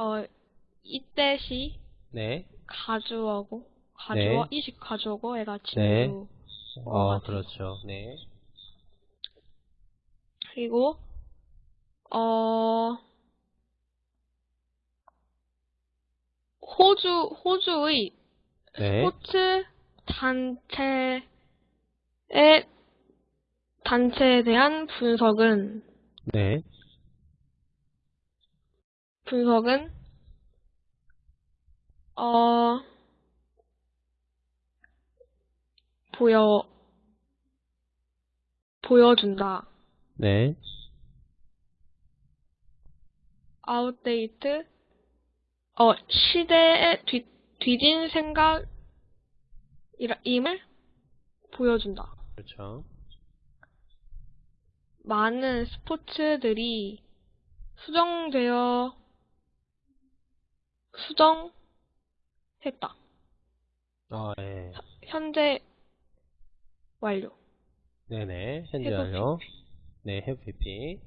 어, 이때시 네. 가주어고, 가주어, 네. 이식 가주어고, 애가 네. 진주. 어. 그렇죠. 네. 그리고, 어, 호주, 호주의 네. 스포츠 단체의, 단체에 대한 분석은, 네. 분석은, 어, 보여, 보여준다. 네. 아웃데이트, 어, 시대에 뒤, 뒤진 생각임을 보여준다. 그렇죠. 많은 스포츠들이 수정되어, 수정했다. 아, 네. 현재 완료. 네네. 현재 완료. 네, 해부 PP.